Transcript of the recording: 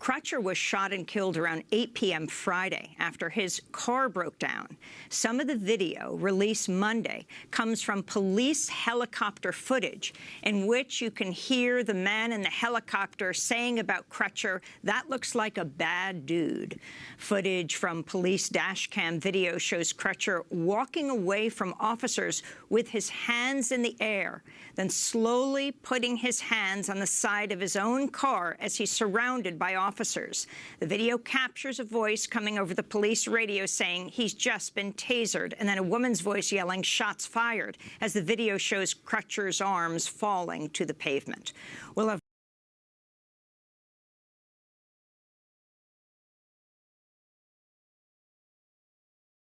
Crutcher was shot and killed around 8 p.m. Friday after his car broke down. Some of the video released Monday comes from police helicopter footage in which you can hear the man in the helicopter saying about Crutcher, that looks like a bad dude. Footage from police dash cam video shows Crutcher walking away from officers with his hands in the air, then slowly putting his hands on the side of his own car as he surrounded by officers officers. The video captures a voice coming over the police radio saying he's just been tasered, and then a woman's voice yelling, shots fired, as the video shows Crutcher's arms falling to the pavement. We'll have